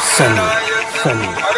Sunny, sunny.